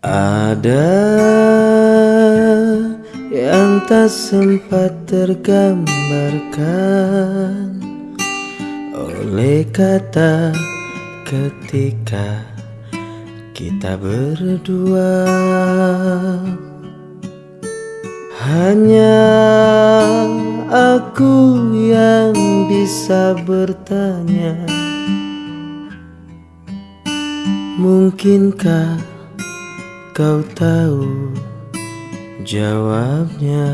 Ada yang tak sempat tergambarkan oleh kata ketika kita berdua. Hanya aku yang bisa bertanya Mungkinkah kau tahu jawabnya?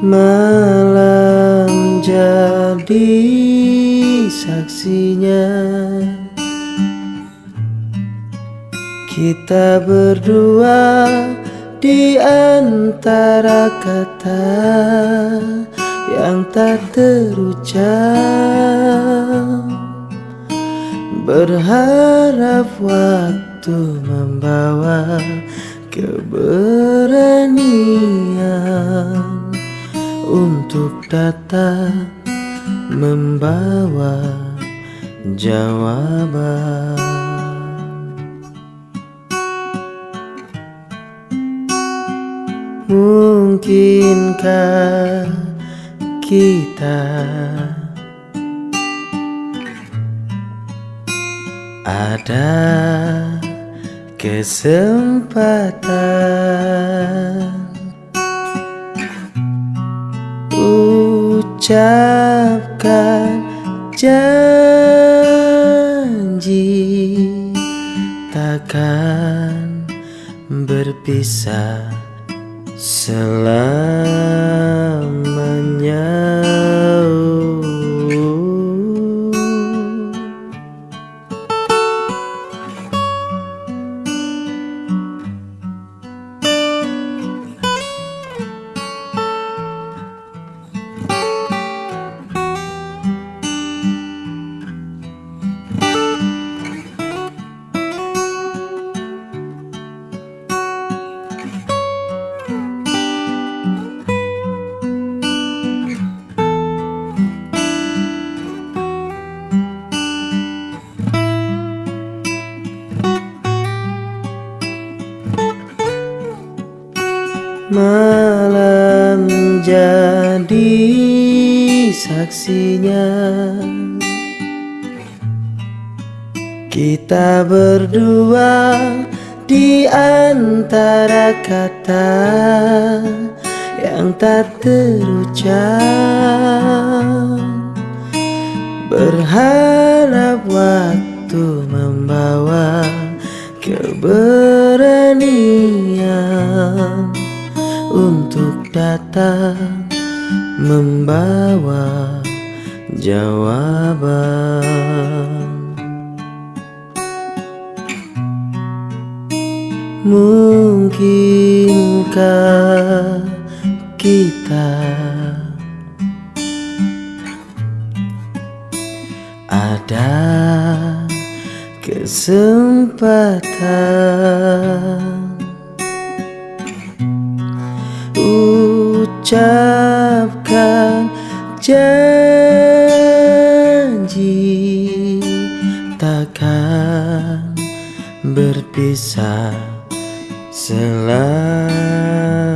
Malam jadi saksinya. Kita berdua di antara kata yang tak terucap. Berharap waktu membawa keberanian Untuk datang membawa jawaban. Mungkinkah kita. Ada kesempatan ucapkan janji takkan berpisah selamanya. Malam jadi saksinya. Kita berdua di antara kata yang tak terucap. Berharap waktu membawa keberanian datang membawa jawaban. Mungkinkah kita ada kesempatan ucapkan janji takkan berpisah selalu